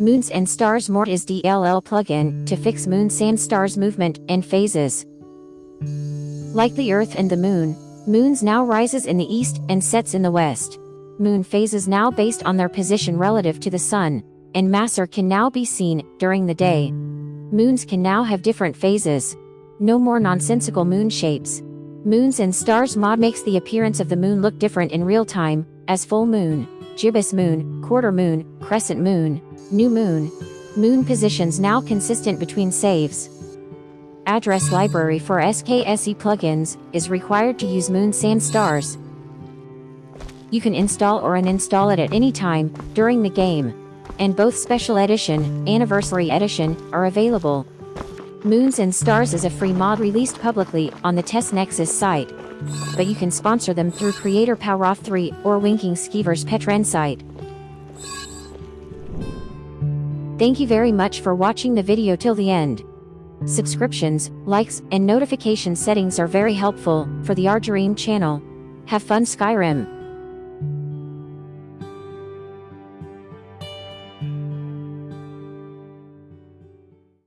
Moons and Stars mod is DLL plugin to fix moons and stars movement and phases. Like the Earth and the Moon, moons now rises in the east and sets in the west. Moon phases now based on their position relative to the Sun, and masser can now be seen during the day. Moons can now have different phases. No more nonsensical moon shapes. Moons and Stars mod makes the appearance of the moon look different in real time, as full moon, gibbous moon, quarter moon, crescent moon, new moon. Moon positions now consistent between saves. Address library for SKSE plugins is required to use Moon and Stars. You can install or uninstall it at any time during the game. And both Special Edition, Anniversary Edition, are available. Moons and Stars is a free mod released publicly on the Test Nexus site. But you can sponsor them through Creator Poweroff 3 or Winking Skeever's Patreon site. Thank you very much for watching the video till the end. Subscriptions, likes, and notification settings are very helpful for the Argyreem channel. Have fun Skyrim!